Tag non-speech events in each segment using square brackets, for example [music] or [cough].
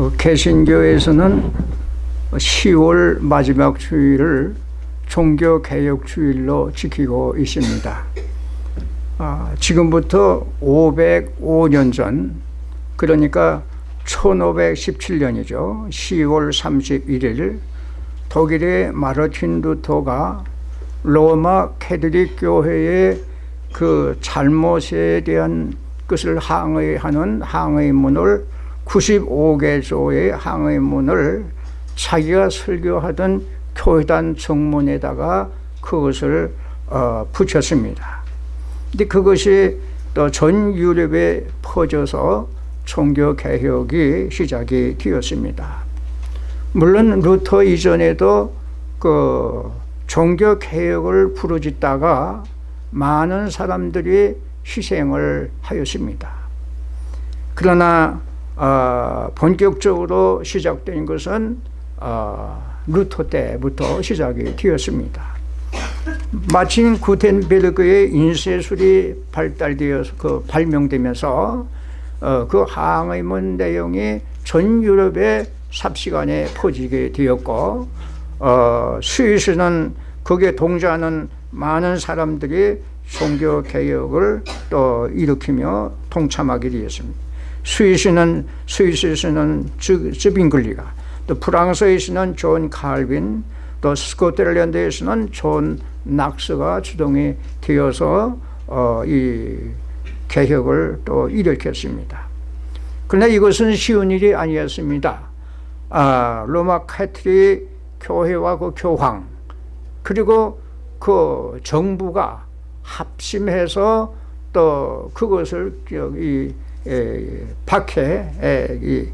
어, 개신교에서는 10월 마지막 주일을 종교개혁 주일로 지키고 있습니다. 아, 지금부터 505년 전 그러니까 1517년이죠. 10월 31일 독일의 마르틴 루터가 로마 캐드릭 교회의 그 잘못에 대한 것을 항의하는 항의문을 95개조의 항의문을 자기가 설교하던 교회단 정문에다가 그것을 어, 붙였습니다. 근데 그것이 또 전 유럽에 퍼져서 종교 개혁이 시작이 되었습니다. 물론 루터 이전에도 그 종교 개혁을 부르짖다가 많은 사람들이 희생을 하였습니다. 그러나 어, 본격적으로 시작된 것은 어, 루터 때부터 시작이 되었습니다. 마침 구텐베르그의 인쇄술이 발달되어서 그 발명되면서 어, 그 항의문 내용이 전 유럽의 삽시간에 퍼지게 되었고 어, 스위스는 거기에 동조하는 많은 사람들이 종교 개혁을 또 일으키며 동참하게 되었습니다. 스위스는 스위스에서는 즈빙글리가 또 프랑스에서는 존 칼빈 또 스코틀랜드에서는 존 낙스가 주동이 되어서 어, 이 개혁을 또 일으켰습니다. 그러나 이것은 쉬운 일이 아니었습니다. 아, 로마 카톨릭 교회와 그 교황 그리고 그 정부가 합심해서 또 그것을 여기 박해를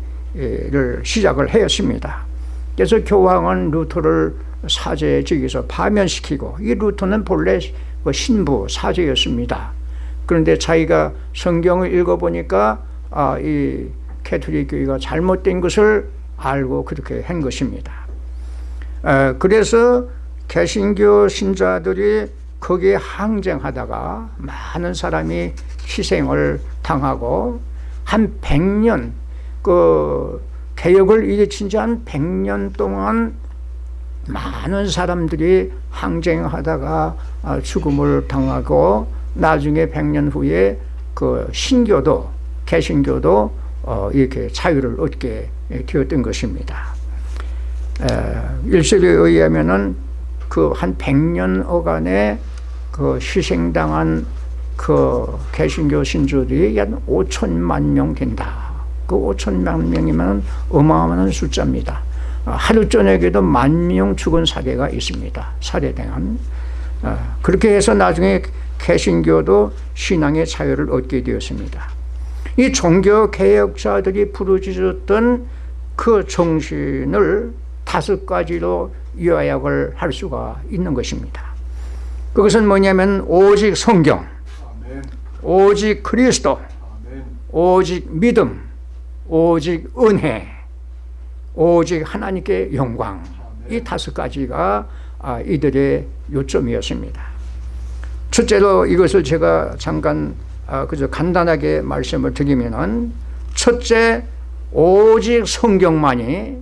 시작을 하였습니다. 그래서 교황은 루터를 사제직에서 파면시키고 이 루터는 본래 그 신부 사제였습니다. 그런데 자기가 성경을 읽어보니까 아, 이 캐톨릭 교회가 잘못된 것을 알고 그렇게 한 것입니다. 아, 그래서 개신교 신자들이 거기에 항쟁하다가 많은 사람이 희생을 당하고 한 100년 그 개혁을 일으킨 지 한 100년 동안 많은 사람들이 항쟁하다가 아, 죽음을 당하고 나중에 100년 후에 그 신교도 개신교도 어, 이렇게 자유를 얻게 되었던 것입니다. 일설에 의하면은 그 한 100년 어간에 그 희생당한 그 개신교 신주들이 약 5천만 명 된다. 그 5천만 명이면 어마어마한 숫자입니다. 하루 저녁에도 만 명 죽은 사례가 있습니다. 살해당한. 어, 그렇게 해서 나중에 개신교도 신앙의 자유를 얻게 되었습니다. 이 종교 개혁자들이 부르짖었던 그 정신을 다섯 가지로 요약을 할 수가 있는 것입니다. 그것은 뭐냐면 오직 성경, 오직 그리스도, 오직 믿음, 오직 은혜, 오직 하나님께 영광 이 다섯 가지가 아, 이들의 요점이었습니다. 첫째로 이것을 제가 잠깐 아, 그저 간단하게 말씀을 드리면은 첫째 오직 성경만이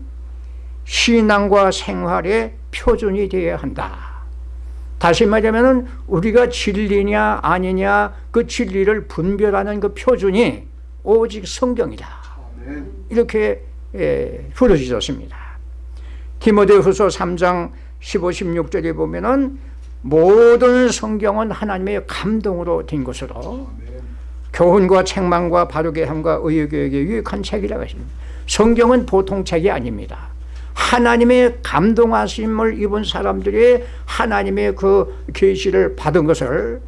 신앙과 생활의 표준이 되어야 한다. 다시 말하면 우리가 진리냐 아니냐 그 진리를 분별하는 그 표준이 오직 성경이다. 이렇게 예, 부르짖었습니다. 디모데 후서 3장 15, 16절에 보면 은 모든 성경은 하나님의 감동으로 된 것으로 교훈과 책망과 바르게 함과 의교육에 유익한 책이라고 했습니다. 성경은 보통 책이 아닙니다. 하나님의 감동하심을 입은 사람들이 하나님의 그 계시를 받은 것을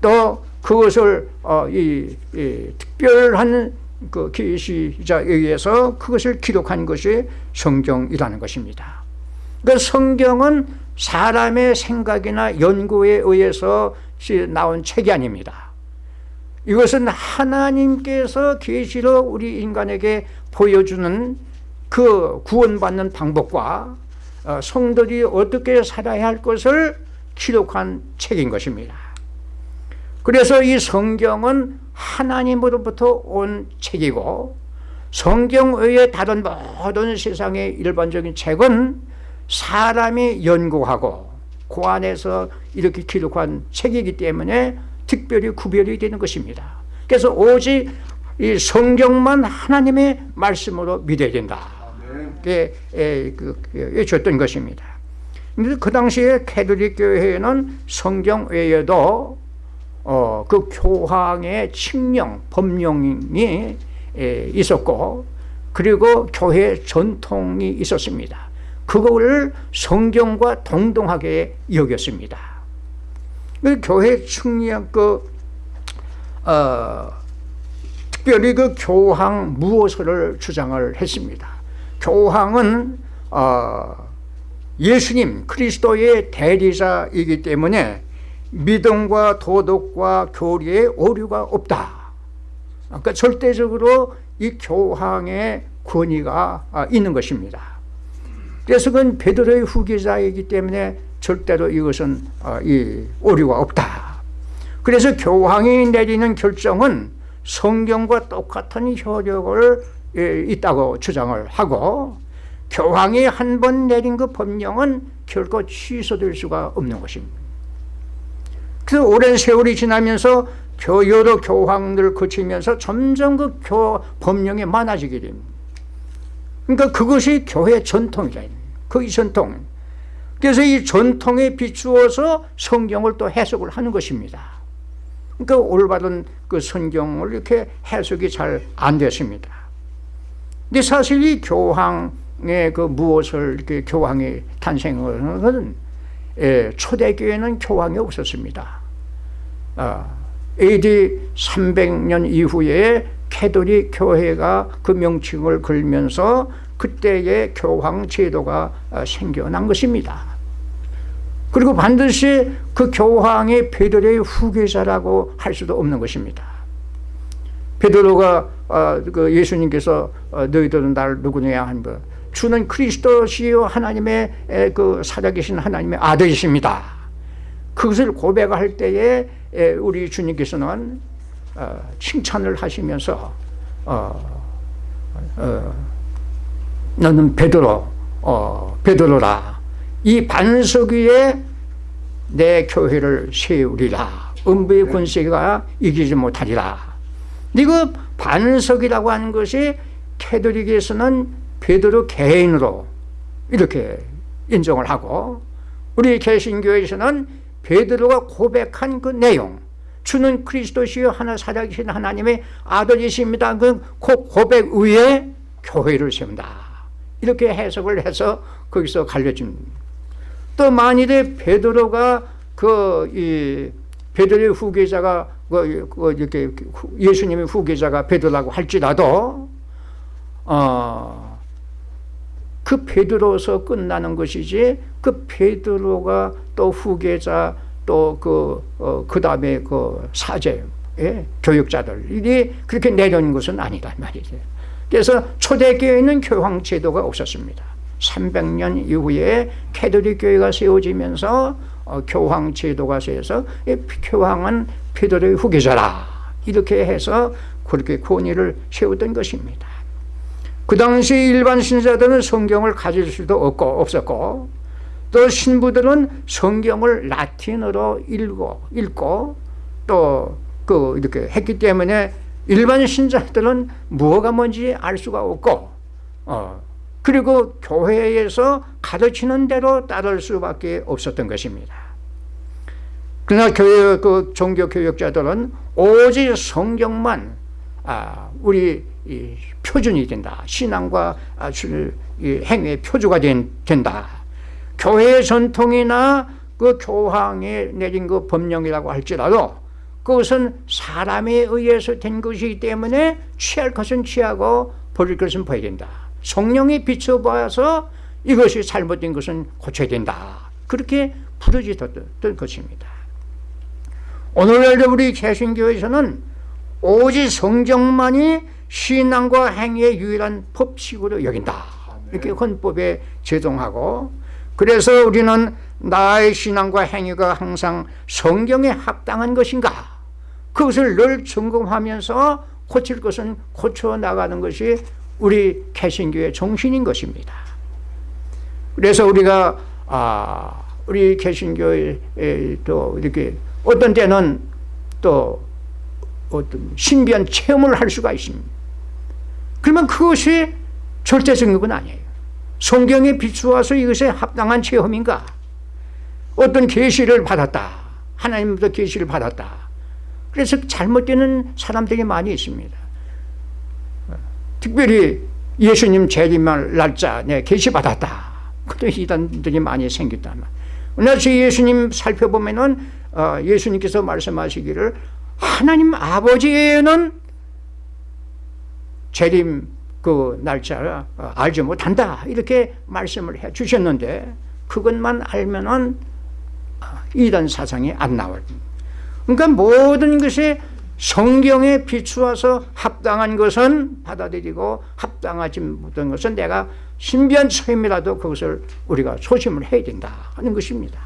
또 그것을 어, 이, 이 특별한 그 계시자에 의해서 그것을 기록한 것이 성경이라는 것입니다. 그 성경은 사람의 생각이나 연구에 의해서 나온 책이 아닙니다. 이것은 하나님께서 계시로 우리 인간에게 보여주는 그 구원받는 방법과 어, 성들이 어떻게 살아야 할 것을 기록한 책인 것입니다. 그래서 이 성경은 하나님으로부터 온 책이고 성경 외에 다른 모든 세상의 일반적인 책은 사람이 연구하고 그 안에서 이렇게 기록한 책이기 때문에 특별히 구별이 되는 것입니다. 그래서 오직 이 성경만 하나님의 말씀으로 믿어야 된다. 예, 예, 그, 그, 줬던 것입니다. 근데 그 당시에 캐톨릭 교회에는 성경 외에도 어, 그 교황의 칙령, 법령이 예, 있었고 그리고 교회 전통이 있었습니다. 그거를 성경과 동등하게 여겼습니다. 그 교회 칙령 그 어, 특별히 그 교황 무엇을 주장을 했습니다. 교황은 어, 예수님 그리스도의 대리자이기 때문에 믿음과 도덕과 교리에 오류가 없다. 그러니까 절대적으로 이 교황의 권위가 아, 있는 것입니다. 그래서 그건 베드로의 후계자이기 때문에 절대로 이것은 아, 이 오류가 없다. 그래서 교황이 내리는 결정은 성경과 똑같은 효력을 예, 있다고 주장을 하고 교황이 한 번 내린 그 법령은 결코 취소될 수가 없는 것입니다. 그 오랜 세월이 지나면서 여러 교황들 거치면서 점점 그 교, 법령이 많아지게 됩니다. 그러니까 그것이 교회 전통이다. 그 전통. 그래서 이 전통에 비추어서 성경을 또 해석을 하는 것입니다. 그러니까 올바른 그 성경을 이렇게 해석이 잘 안 됐습니다. 근데 사실 이 교황의 그 무엇을 이렇게 교황이 탄생을 하는 예, 초대교회는 교황이 없었습니다. 아, AD 300년 이후에 캐도릭 교회가 그 명칭을 걸면서 그때의 교황 제도가 아, 생겨난 것입니다. 그리고 반드시 그 교황이 베드로의 후계자라고 할 수도 없는 것입니다. 베드로가 어, 그 예수님께서 어, 너희들은 나를 누구냐 한 거. 주는 그리스도시요 하나님의 에, 그 살아계신 하나님의 아들이십니다. 그것을 고백할 때에 에, 우리 주님께서는 어, 칭찬을 하시면서 어, 어, 너는 베드로 어, 베드로라 이 반석 위에 내 교회를 세우리라 음부의 권세가 이기지 못하리라 이거 반석이라고 하는 것이 캐도릭에서는 베드로 개인으로 이렇게 인정을 하고 우리 개신교에서는 베드로가 고백한 그 내용 주는 그리스도시요 하나 살아계신 하나님의 아들이십니다. 그 고백 위에 교회를 세운다. 이렇게 해석을 해서 거기서 갈려집니다. 또 만일에 베드로가 그 베드로의 후계자가 그, 그 이렇게 예수님의 후계자가 베드로라고 할지라도 어, 그 베드로서 끝나는 것이지 그 베드로가 또 후계자 또그 어, 그 다음에 그 사제 예? 교육자들이 그렇게 내려는 것은 아니다 말이죠. 그래서 초대교회는 교황 제도가 없었습니다. 300년 이후에 캐톨릭 교회가 세워지면서 어, 교황 제도가 세서 교황은 베드로의 후계자라 이렇게 해서 그렇게 권위를 세우던 것입니다. 그 당시 일반 신자들은 성경을 가질 수도 없고 없었고 또 신부들은 성경을 라틴어로 읽고 읽고 또 그 이렇게 했기 때문에 일반 신자들은 무엇가 뭔지 알 수가 없고 어 그리고 교회에서 가르치는 대로 따를 수밖에 없었던 것입니다. 그러나 교회 그 종교 교육자들은 오직 성경만 아, 우리 표준이 된다. 신앙과 아, 행위의 표주가 된, 된다. 교회 전통이나 그 교황이 내린 그 법령이라고 할지라도 그것은 사람에 의해서 된 것이기 때문에 취할 것은 취하고 버릴 것은 버려야 된다. 성령이 비춰봐서 이것이 잘못된 것은 고쳐야 된다. 그렇게 부르짖었던 것입니다. 오늘날 우리 개신교에서는 오직 성경만이 신앙과 행위의 유일한 법칙으로 여긴다. 이렇게 헌법에 제정하고 그래서 우리는 나의 신앙과 행위가 항상 성경에 합당한 것인가 그것을 늘 점검하면서 고칠 것은 고쳐 나가는 것이 우리 개신교의 정신인 것입니다. 그래서 우리가 아 우리 개신교에 또 이렇게 어떤 때는 또 어떤 신비한 체험을 할 수가 있습니다. 그러면 그것이 절대적인 건 아니에요. 성경에 비추어서 이것에 합당한 체험인가? 어떤 계시를 받았다. 하나님부터 계시를 받았다. 그래서 잘못되는 사람들이 많이 있습니다. 특별히 예수님 재림할 날짜 내 계시 받았다. 그런 이단들이 많이 생겼다. 그러나 예수님 살펴보면 은 어, 예수님께서 말씀하시기를 하나님 아버지는 재림 그 날짜를 어, 알지 못한다 이렇게 말씀을 해 주셨는데 그것만 알면은 어, 이단 사상이 안 나와요. 그러니까 모든 것이 성경에 비추어서 합당한 것은 받아들이고 합당하지 못한 것은 내가 신비한 처음이라도 그것을 우리가 소심을 해야 된다 하는 것입니다.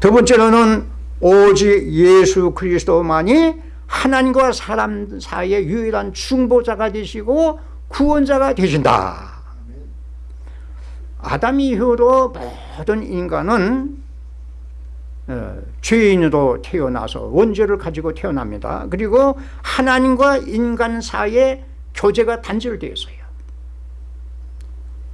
두 번째로는 오직 예수 그리스도만이 하나님과 사람 사이의 유일한 중보자가 되시고 구원자가 되신다. 아담 이후로 모든 인간은 어, 죄인으로 태어나서 원죄를 가지고 태어납니다. 그리고 하나님과 인간 사이에 교제가 단절되어 있어요.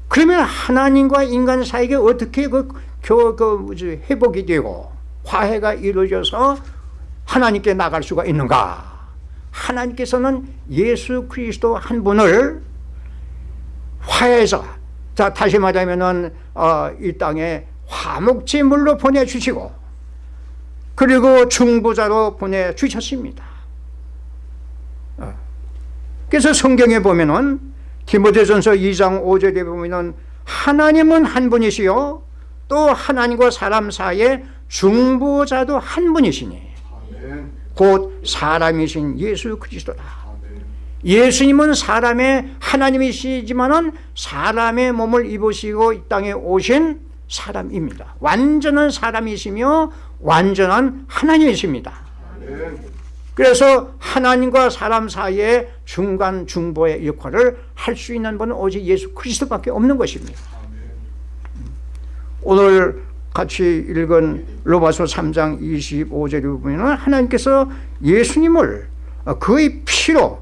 그러면 하나님과 인간 사이에 어떻게 그, 교, 그 회복이 되고 화해가 이루어져서 하나님께 나갈 수가 있는가? 하나님께서는 예수 그리스도 한 분을 화해해서 자 다시 말하면은 어, 이 땅에 화목제물로 보내주시고 그리고 중보자로 보내주셨습니다. 어. 그래서 성경에 보면은 디모데전서 2장 5절에 보면은 하나님은 한 분이시요 또 하나님과 사람 사이에 중보자도 한 분이시니 곧 사람이신 예수 그리스도다. 예수님은 사람의 하나님이시지만은 사람의 몸을 입으시고 이 땅에 오신 사람입니다. 완전한 사람이시며 완전한 하나님이십니다. 그래서 하나님과 사람 사이의 중간 중보의 역할을 할 수 있는 분은 오직 예수 그리스도밖에 없는 것입니다. 오늘 같이 읽은 로마서 3장 25절에 보면 하나님께서 예수님을 그의 피로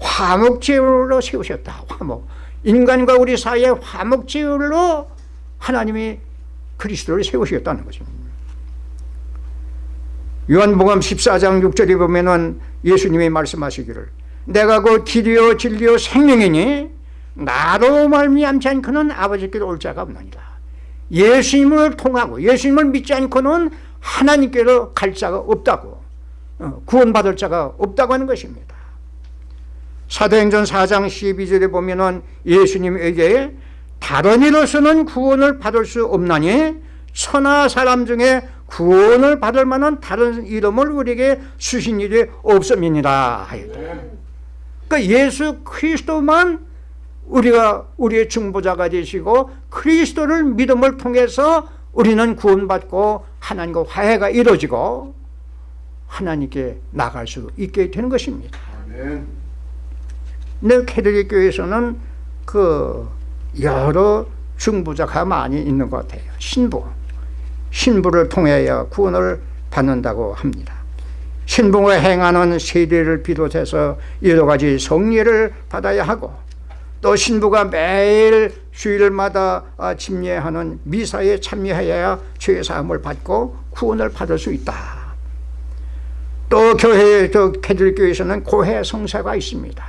화목제물로 세우셨다. 화목. 인간과 우리 사이에 화목제물로 하나님이 그리스도를 세우셨다는 것입니다. 요한복음 14장 6절에 보면은 예수님이 말씀하시기를 내가 그 길이요 진리요 생명이니 나로 말미암지 않고는 아버지께로 올 자가 없나니라. 예수님을 통하고 예수님을 믿지 않고는 하나님께로 갈 자가 없다고 어, 구원받을 자가 없다고 하는 것입니다. 사도행전 4장 12절에 보면 은 예수님에게 다른 이로서는 구원을 받을 수 없나니 천하 사람 중에 구원을 받을 만한 다른 이름을 우리에게 주신 일이 없음이니라 그 예수 그리스도만 우리가 우리의 중보자가 되시고 그리스도를 믿음을 통해서 우리는 구원받고 하나님과 화해가 이루어지고 하나님께 나갈 수 있게 되는 것입니다. 내 캐톨릭 교회에서는 그 여러 중보자가 많이 있는 것 같아요. 신부. 신부를 통하여 구원을 받는다고 합니다. 신부가 행하는 세례를 비롯해서 여러 가지 성례를 받아야 하고 또 신부가 매일 주일마다 침례하는 미사에 참여해야 죄사함을 받고 구원을 받을 수 있다. 또 교회, 또 캐들교에서는 고해 성사가 있습니다.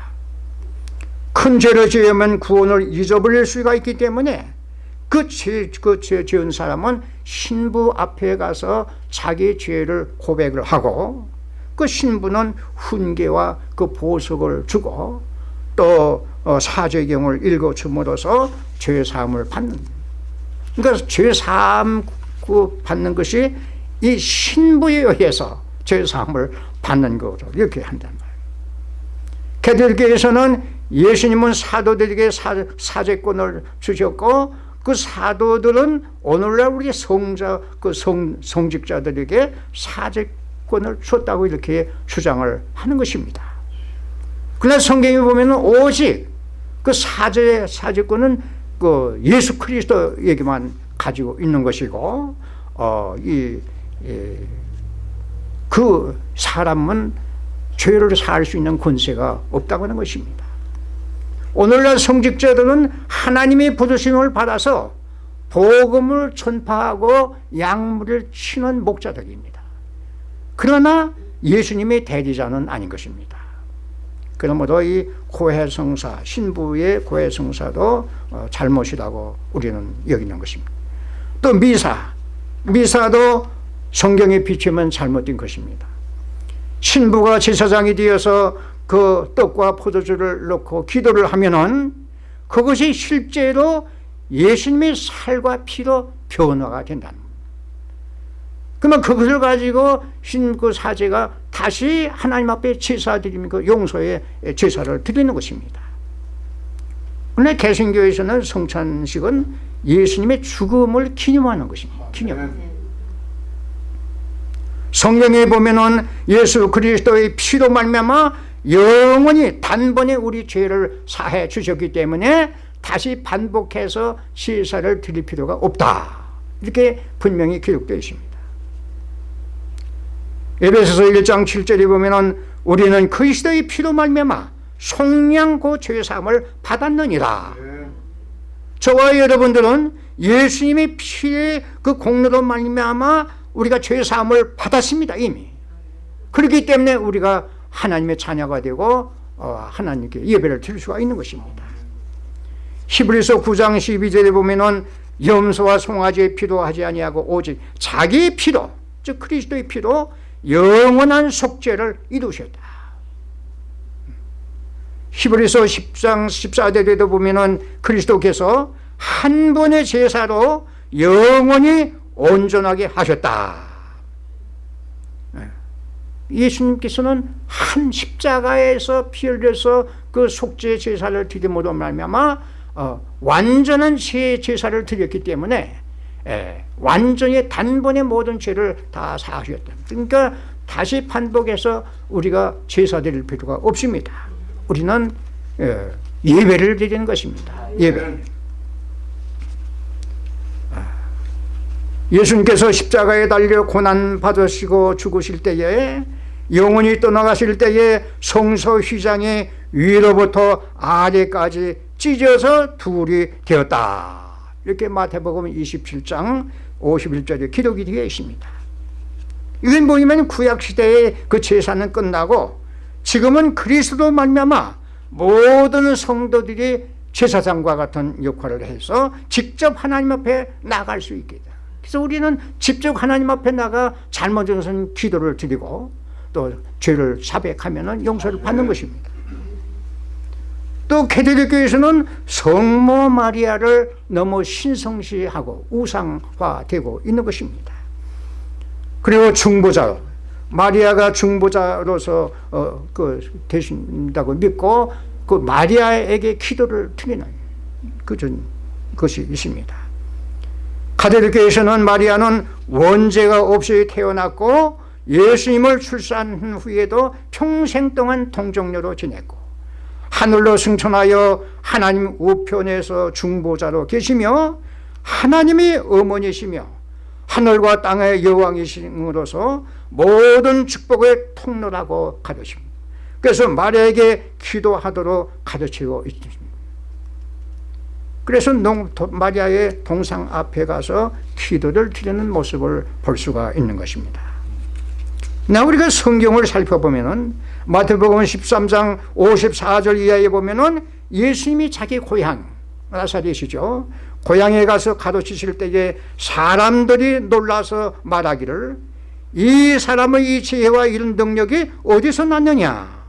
큰 죄를 지으면 구원을 잊어버릴 수가 있기 때문에 그 죄, 그 죄, 지은 사람은 신부 앞에 가서 자기 죄를 고백을 하고 그 신부는 훈계와 그 보석을 주고 또 어, 사죄경을 읽어줌으로써 죄사함을 받는 그러니까 죄사함 받는 것이 이 신부에 의해서 죄사함을 받는 거로 이렇게 한단 말이에요. 개들교에서는 예수님은 사도들에게 사, 사죄권을 주셨고 그 사도들은 오늘날 우리 성자, 그 성, 성직자들에게 사제권을 줬다고 이렇게 주장을 하는 것입니다. 그러나 성경에 보면 오직 그 사제, 사제권은 그 예수 그리스도 얘기만 가지고 있는 것이고, 어, 이, 이, 그 사람은 죄를 사할 수 있는 권세가 없다고 하는 것입니다. 오늘날 성직자들은 하나님의 부르심을 받아서 복음을 전파하고 약물을 치는 목자들입니다. 그러나 예수님의 대리자는 아닌 것입니다. 그러므로 이 고해성사, 신부의 고해성사도 어, 잘못이라고 우리는 여기는 것입니다. 또 미사, 미사도 성경에 비추면 잘못된 것입니다. 신부가 제사장이 되어서 그 떡과 포도주를 넣고 기도를 하면은 그것이 실제로 예수님의 살과 피로 변화가 된다는 그러면 그것을 가지고 신그 사제가 다시 하나님 앞에 제사 드리는 그 용서의 제사를 드리는 것입니다. 오늘 개신교에서는 성찬식은 예수님의 죽음을 기념하는 것입니다. 기념. 성경에 보면은 예수 그리스도의 피로 말미암아 영원히 단번에 우리 죄를 사해 주셨기 때문에 다시 반복해서 제사를 드릴 필요가 없다. 이렇게 분명히 기록되어 있습니다. 에베소서 1장 7절에 보면은 우리는 그리스도의 피로 말미암아 속량고 죄사함을 받았느니라. 저와 여러분들은 예수님의 피의 그 공로로 말미암아 우리가 죄사함을 받았습니다 이미. 그렇기 때문에 우리가 하나님의 자녀가 되고 어, 하나님께 예배를 드릴 수가 있는 것입니다. 히브리서 9장 12절에 보면은 염소와 송아지의 피로 하지 아니하고 오직 자기의 피로 즉 그리스도의 피로 영원한 속죄를 이루셨다. 히브리서 10장 14절에도 보면은 그리스도께서 한 번의 제사로 영원히 온전하게 하셨다. 네. 예수님께서는 한 십자가에서 피 흘려서 그 속죄 제사를 드림으로 말미암아 어, 완전한 제 제사를 드렸기 때문에 예, 완전히 단번에 모든 죄를 다 사하셨다. 그러니까 다시 반복해서 우리가 제사 드릴 필요가 없습니다. 우리는 예, 예배를 드리는 것입니다. 예배. 아, 예수님께서 십자가에 달려 고난 받으시고 죽으실 때에 영원히 떠나가실 때에 성소 휘장이 위로부터 아래까지 찢어서 둘이 되었다. 이렇게 마태복음 27장 51절에 기록이 되어 있습니다. 이건 뭐냐면 구약시대의 그 제사는 끝나고 지금은 그리스도 말미암아 모든 성도들이 제사장과 같은 역할을 해서 직접 하나님 앞에 나갈 수 있게 돼. 그래서 우리는 직접 하나님 앞에 나가 것은 기도를 드리고 또 죄를 사백하면 용서를 받는 것입니다. 또 캐톨릭교에서는 성모 마리아를 너무 신성시하고 우상화되고 있는 것입니다. 그리고 중보자 마리아가 중보자로서 어, 그 되신다고 믿고 그 마리아에게 기도를 드리는 그런 것이 있습니다. 카톨릭교에서는 마리아는 원죄가 없이 태어났고 예수님을 출산한 후에도 평생 동안 동정녀로 지냈고 하늘로 승천하여 하나님 우편에서 중보자로 계시며 하나님의 어머니시며 하늘과 땅의 여왕이심으로서 모든 축복의 통로라고 가르칩니다. 그래서 마리아에게 기도하도록 가르치고 있습니다. 그래서 마리아의 동상 앞에 가서 기도를 드리는 모습을 볼 수가 있는 것입니다. 나 우리가 성경을 살펴보면은 마태복음 13장 54절 이하에 보면은 예수님이 자기 고향 나사렛이죠. 고향에 가서 가르치실 때에 사람들이 놀라서 말하기를 이 사람의 이 지혜와 이런 능력이 어디서 났느냐?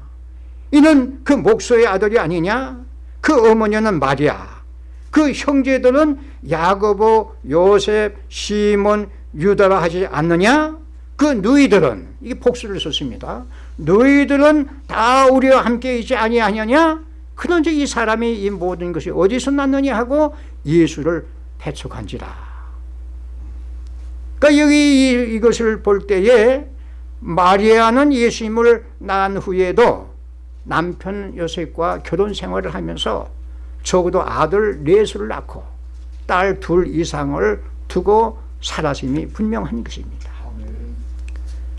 이는 그 목소의 아들이 아니냐? 그 어머니는 마리아 그 형제들은 야고보 요셉 시몬 유다라 하지 않느냐 그 너희들은 이게 복수를 썼습니다. 너희들은 다 우리와 함께 있지 아니하느냐? 그런즉 이 사람이 이 모든 것이 어디서 났느냐 하고 예수를 배척한지라. 그러니까 여기 이것을 볼 때에 마리아는 예수님을 낳은 후에도 남편 요셉과 결혼 생활을 하면서 적어도 아들 넷을 낳고 딸 둘 이상을 두고 살아심이 분명한 것입니다.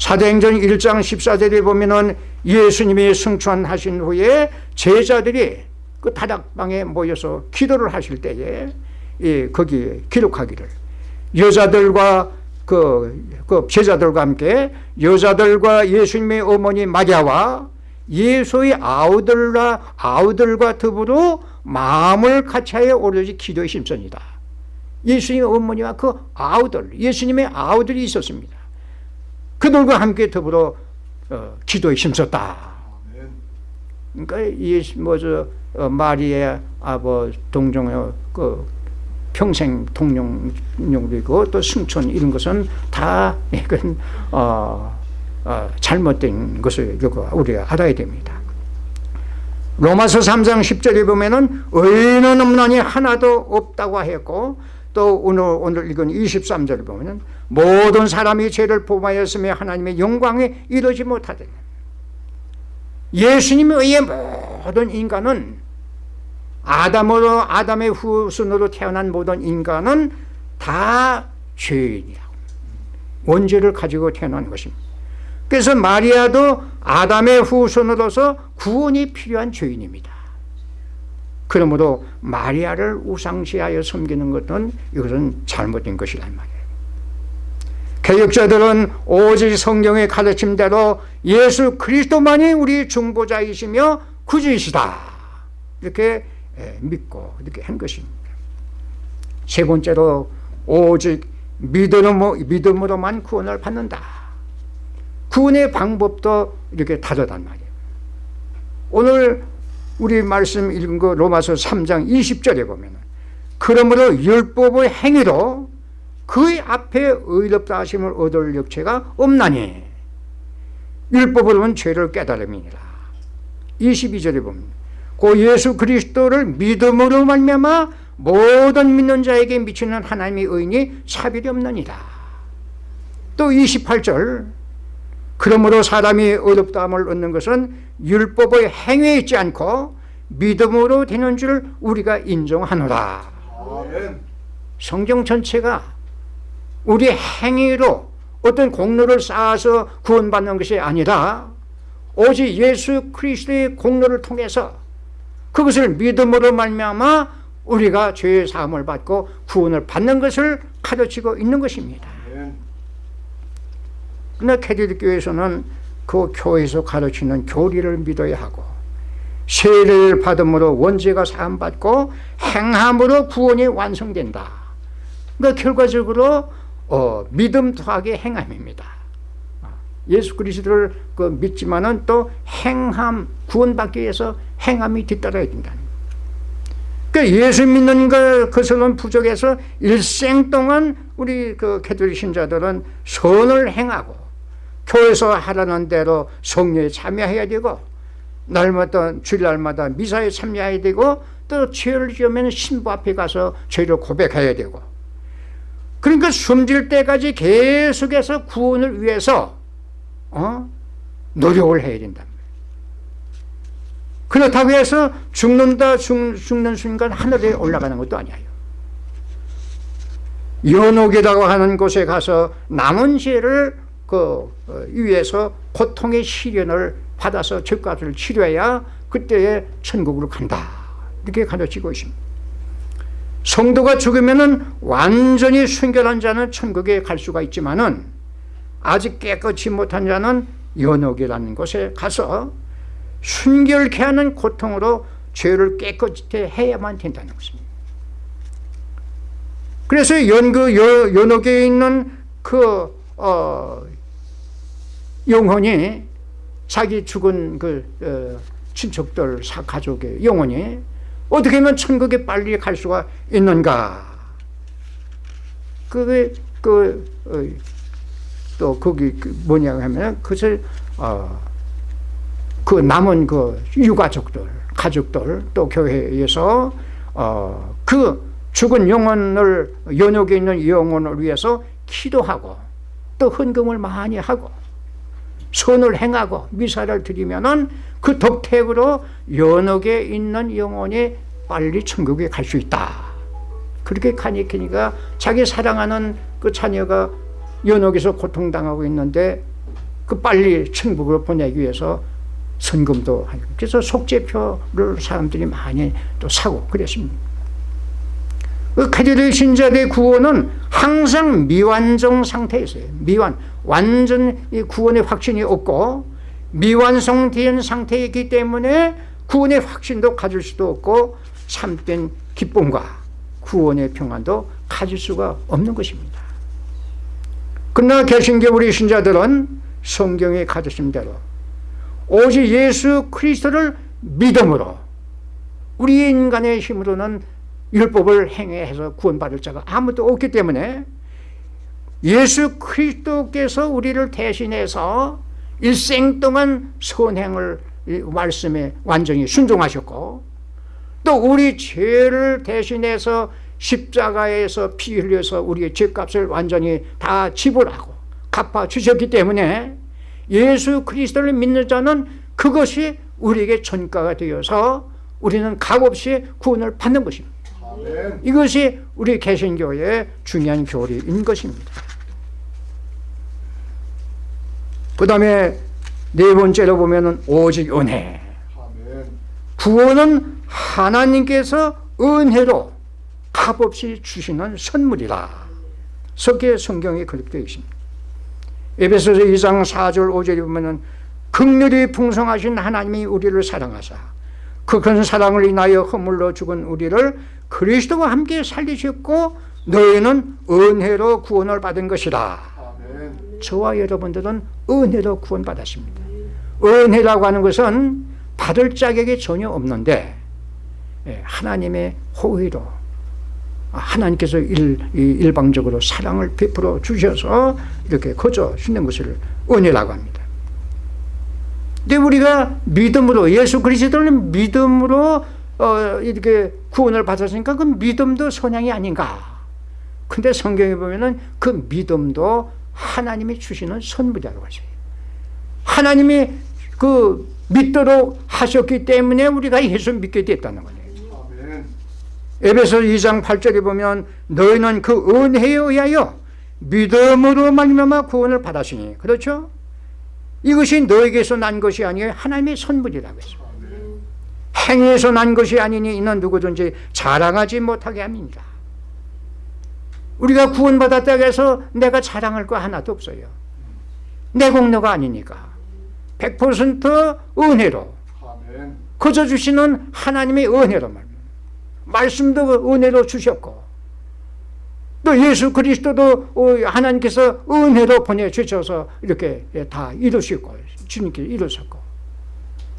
사도행전 1장 14절에 보면은 예수님이 승천하신 후에 제자들이 그 다락방에 모여서 기도를 하실 때에 예, 거기에 기록하기를 여자들과 그, 그 제자들과 함께 여자들과 예수님의 어머니 마리아와 예수의 아우들과 아우들과 더불어 마음을 같이하여 오로지 기도에 심선이다. 예수님의 어머니와 그 아우들, 예수님의 아우들이 있었습니다. 그들과 함께 더불어 어, 기도에 힘썼다. 그러니까 예수 뭐저 어, 마리아 아버 동정의 그 평생 동령이고 또 승천 이런 것은 다 이건 어, 어, 잘못된 것을 우리가 알아야 됩니다. 로마서 3장 10절에 보면은 의인은 없나니 하나도 없다고 했고 또 오늘 오늘 읽은 23절을 보면은 모든 사람이 죄를 범하였으며 하나님의 영광에 이르지 못하더니 예수님에 의해 모든 인간은 아담으로 아담의 후손으로 태어난 모든 인간은 다 죄인이라고 원죄를 가지고 태어난 것입니다. 그래서 마리아도 아담의 후손으로서 구원이 필요한 죄인입니다. 그러므로 마리아를 우상시하여 섬기는 것은 이것은 잘못된 것이란 말이에요. 개혁자들은 오직 성경의 가르침대로 예수 그리스도만이 우리 중보자이시며 구주이시다. 이렇게 믿고 이렇게 한 것입니다. 세 번째로 오직 믿음으로, 믿음으로만 구원을 받는다. 구원의 방법도 이렇게 다르단 말이에요. 오늘 우리 말씀 읽은 거 로마서 3장 20절에 보면 그러므로 율법의 행위로 그의 앞에 의롭다 하심을 얻을 역체가 없나니 율법으로는 죄를 깨달음이니라. 22절에 보면 그 예수 그리스도를 믿음으로 말미암아 모든 믿는 자에게 미치는 하나님의 의인이 차별이 없느니라. 또 28절 그러므로 사람이 의롭다함을 얻는 것은 율법의 행위에 있지 않고 믿음으로 되는 줄 우리가 인정하노라 성경 전체가 우리 행위로 어떤 공로를 쌓아서 구원받는 것이 아니라 오직 예수 그리스도의 공로를 통해서 그것을 믿음으로 말미암아 우리가 죄의 사함을 받고 구원을 받는 것을 가르치고 있는 것입니다. 그러나 캐톨릭 교회에서는 그 교회에서 가르치는 교리를 믿어야 하고 세례를 받음으로 원죄가 사함받고 행함으로 구원이 완성된다. 그러니까 결과적으로 어, 믿음 더하기 행함입니다. 예수 그리스도를 그 믿지만 은 또 행함 구원받기 위해서 행함이 뒤따라야 된다. 그러니까 예수 믿는 것은 부족해서 일생 동안 우리 그 캐톨릭 신자들은 선을 행하고 교회에서 하라는 대로 성례에 참여해야 되고 날마다 주일날마다 미사에 참여해야 되고 또 죄를 지으면 신부 앞에 가서 죄를 고백해야 되고 그러니까 숨질 때까지 계속해서 구원을 위해서 어? 노력을 해야 된다. 그렇다고 해서 죽는다 죽, 죽는 순간 하늘에 올라가는 것도 아니에요. 연옥이라고 하는 곳에 가서 남은 죄를 그 어, 위에서 고통의 시련을 받아서 죄값을 치료해야 그때에 천국으로 간다. 이렇게 가르치고 있습니다. 성도가 죽으면 완전히 순결한 자는 천국에 갈 수가 있지만 은 아직 깨끗이 못한 자는 연옥이라는 곳에 가서 순결케 하는 고통으로 죄를 깨끗이 해야만 된다는 것입니다. 그래서 연 그 연옥에 있는 그 어, 영혼이 자기 죽은 그 어, 친척들 가족의 영혼이 어떻게 하면 천국에 빨리 갈 수가 있는가? 그게 그, 어, 또 거기 그 뭐냐 하면 그것을 어, 그 남은 그 유가족들, 가족들 또 교회에서 어, 그 죽은 영혼을 연옥에 있는 영혼을 위해서 기도하고 또 헌금을 많이 하고 선을 행하고 미사를 드리면 은 그 덕택으로 연옥에 있는 영혼이 빨리 천국에 갈 수 있다. 그렇게 가니키니까 자기 사랑하는 그 자녀가 연옥에서 고통당하고 있는데 그 빨리 천국으로 보내기 위해서 선금도 하고 그래서 속죄표를 사람들이 많이 또 사고 그랬습니다. 그 카톨릭 신자들의 구원은 항상 미완성 상태에 있어요. 미완 완전 구원의 확신이 없고 미완성된 상태에 있기 때문에 구원의 확신도 가질 수도 없고 참된 기쁨과 구원의 평안도 가질 수가 없는 것입니다. 그러나 개신교 우리 신자들은 성경에 가르친 대로 오직 예수 그리스도를 믿음으로 우리 인간의 힘으로는 율법을 행해서 구원받을 자가 아무도 없기 때문에 예수 그리스도께서 우리를 대신해서 일생 동안 선행을 말씀에 완전히 순종하셨고 또 우리 죄를 대신해서 십자가에서 피 흘려서 우리의 죄값을 완전히 다 지불하고 갚아 주셨기 때문에 예수 그리스도를 믿는 자는 그것이 우리에게 전가가 되어서 우리는 값없이 구원을 받는 것입니다. 이것이 우리 개신교의 중요한 교리인 것입니다. 그 다음에 네 번째로 보면 오직 은혜. 구원은 하나님께서 은혜로 값없이 주시는 선물이라. 석계 성경에 그렇게 되어 있습니다. 에베소서 2장 4절 5절에 보면 극률이 풍성하신 하나님이 우리를 사랑하사 그 큰 사랑을 인하여 허물러 죽은 우리를 그리스도와 함께 살리셨고 너희는 은혜로 구원을 받은 것이다. 아멘. 저와 여러분들은 은혜로 구원받았습니다. 은혜라고 하는 것은 받을 자격이 전혀 없는데 예, 하나님의 호의로 하나님께서 일, 일방적으로 사랑을 베풀어 주셔서 이렇게 거저 주는 것을 은혜라고 합니다. 근데 우리가 믿음으로 예수 그리스도를 믿음으로 어, 이렇게 구원을 받았으니까 그 믿음도 선양이 아닌가. 근데 성경에 보면은 그 믿음도 하나님이 주시는 선물이라고 하죠. 하나님이 그 믿도록 하셨기 때문에 우리가 예수 믿게 됐다는 거예요. 에베소 2장 8절에 보면 너희는 그 은혜에 의하여 믿음으로 말미암아 구원을 받았으니 그렇죠? 이것이 너에게서 난 것이 아니에요 하나님의 선물이라고 했습니다 행위에서 난 것이 아니니 이는 누구든지 자랑하지 못하게 합니다. 우리가 구원받았다고 해서 내가 자랑할 거 하나도 없어요. 내 공로가 아니니까. 100% 은혜로 거저 주시는 하나님의 은혜로 말 말씀도 은혜로 주셨고 또 예수 그리스도도 어, 하나님께서 은혜로 보내주셔서 이렇게 다 이루시고 주님께 이루셨고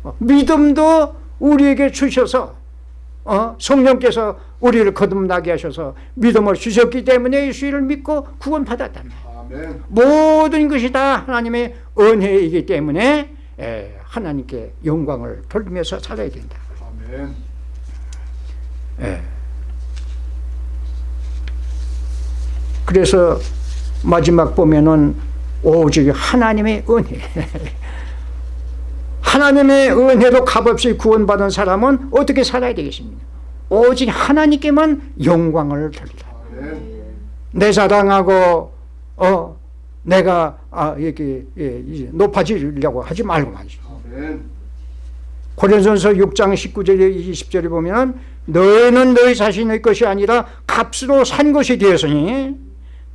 어, 믿음도 우리에게 주셔서 어? 성령께서 우리를 거듭나게 하셔서 믿음을 주셨기 때문에 예수를 믿고 말이에요 모든 것이 다 하나님의 은혜이기 때문에 하나님께 영광을 돌리면서 살아야 된다 아멘. 예. 그래서 마지막 보면은 오직 하나님의 은혜 [laughs] 하나님의 은혜로 값없이 구원받은 사람은 어떻게 살아야 되겠습니까? 오직 하나님께만 영광을 돌리라. 내 자랑하고 어 내가 아 이렇게 예, 높아지려고 하지 말고 말이죠. 고린전서 6장 19절에 20절에 보면 너희는 너희 자신의 것이 아니라 값으로 산 것이 되었으니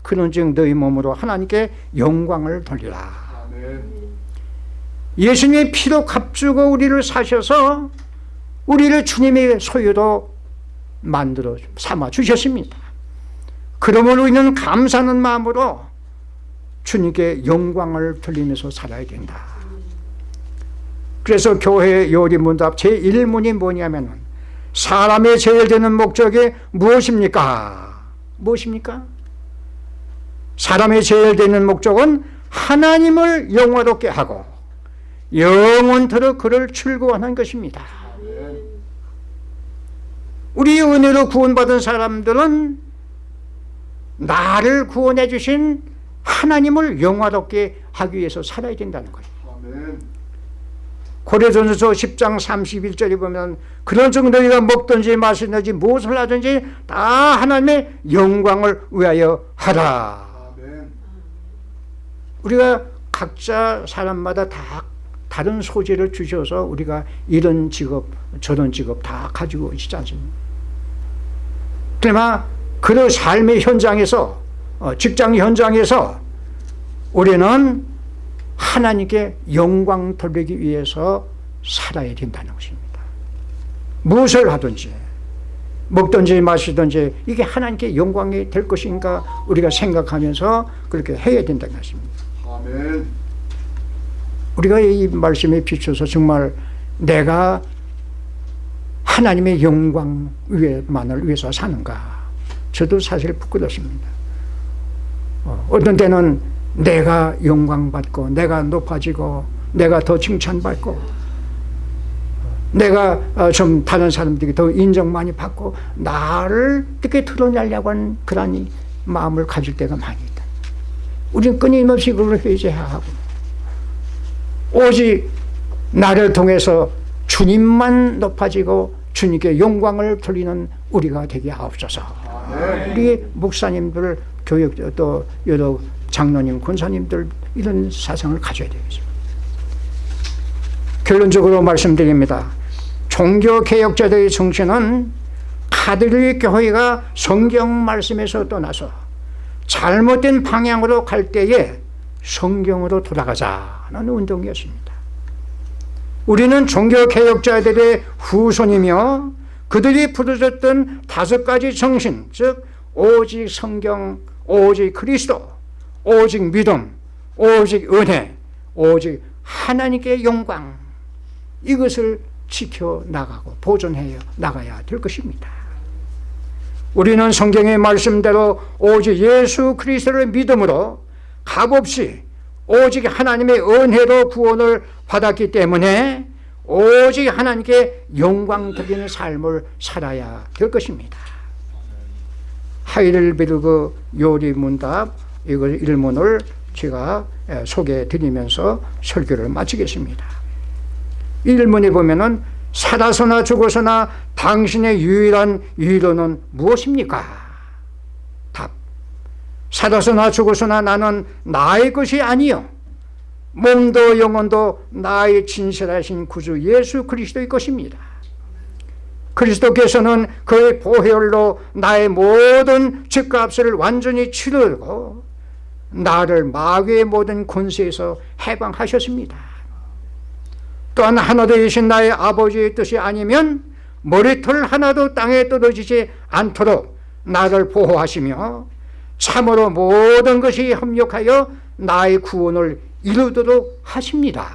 그는 즉 너희 몸으로 하나님께 영광을 돌리라 예수님의 피로 값주고 우리를 사셔서 우리를 주님의 소유로 만들어 삼아 주셨습니다 그러므로 우리는 감사하는 마음으로 주님께 영광을 돌리면서 살아야 된다 그래서 교회 요리문답 제1문이 뭐냐면 사람의 제일 되는 목적이 무엇입니까? 무엇입니까? 사람의 제일 되는 목적은 하나님을 영화롭게 하고 영원토록 그를 출구하는 것입니다. 우리 은혜로 구원받은 사람들은 나를 구원해 주신 하나님을 영화롭게 하기 위해서 살아야 된다는 거예요. 고려전서 10장 31절에 보면 그런 즉 너희가 먹든지 마시든지 무엇을 하든지 다 하나님의 영광을 위하여 하라. 우리가 각자 사람마다 다 다른 소재를 주셔서 우리가 이런 직업 저런 직업 다 가지고 있지 않습니까? 그러나 그 삶의 현장에서 어, 직장 현장에서 우리는 하나님께 영광 돌리기 위해서 살아야 된다는 것입니다. 무엇을 하든지 먹든지 마시든지 이게 하나님께 영광이 될 것인가 우리가 생각하면서 그렇게 해야 된다는 것입니다. 아멘. 우리가 이 말씀에 비춰서 정말 내가 하나님의 영광 위에만을 위해서 사는가? 저도 사실 부끄럽습니다. 어, 어떤 때는 내가 영광받고 내가 높아지고 내가 더 칭찬받고 내가 어, 좀 다른 사람들이 더 인정 많이 받고 나를 어떻게 드러내려고 하는 이 마음을 가질 때가 많이 있다. 우리는 끊임없이 그걸 회개해야 하고 오직 나를 통해서 주님만 높아지고 주님께 영광을 돌리는 우리가 되게 하옵소서. 우리 목사님들, 교육 또 여러 장로님, 권사님들 이런 사상을 가져야 되겠습니다. 결론적으로 말씀드립니다. 종교 개혁자들의 정신은 카톨릭 교회가 성경 말씀에서 떠나서 잘못된 방향으로 갈 때에 성경으로 돌아가자는 운동이었습니다. 우리는 종교 개혁자들의 후손이며 그들이 부르셨던 다섯 가지 정신, 즉 오직 성경, 오직 그리스도, 오직 믿음, 오직 은혜, 오직 하나님께 영광 이것을 지켜 나가고 보존해 나가야 될 것입니다. 우리는 성경의 말씀대로 오직 예수 그리스도를 믿음으로 값 없이 오직 하나님의 은혜로 구원을 받았기 때문에 오직 하나님께 영광 드리는 삶을 살아야 될 것입니다. 하이델베르그 요리 문답 이걸 일문을 제가 소개해 드리면서 설교를 마치겠습니다. 일문에 보면은 살아서나 죽어서나 당신의 유일한 위로는 무엇입니까? 답. 살아서나 죽어서나 나는 나의 것이 아니요. 몸도 영혼도 나의 진실하신 구주 예수 그리스도의 것입니다. 그리스도께서는 그의 보혈로 나의 모든 죄값을 완전히 치르고 나를 마귀의 모든 권세에서 해방하셨습니다. 또한 하나 되신 나의 아버지의 뜻이 아니면 머리털 하나도 땅에 떨어지지 않도록 나를 보호하시며 참으로 모든 것이 협력하여 나의 구원을 이루도록 하십니다.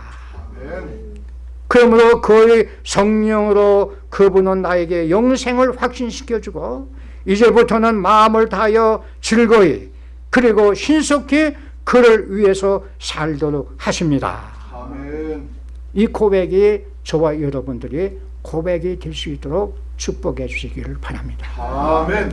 그러므로 그의 성령으로 그분은 나에게 영생을 확신시켜주고 이제부터는 마음을 다하여 즐거이 그리고 신속히 그를 위해서 살도록 하십니다. 아멘. 이 고백이 저와 여러분들이 고백이 될 수 있도록 축복해 주시기를 바랍니다. 아멘.